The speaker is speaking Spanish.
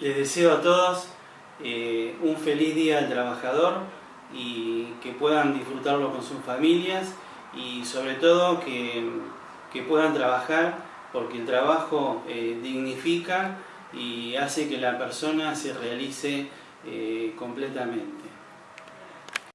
Les deseo a todos eh, un feliz día al trabajador y que puedan disfrutarlo con sus familias y sobre todo que, puedan trabajar porque el trabajo eh, dignifica y hace que la persona se realice eh, completamente.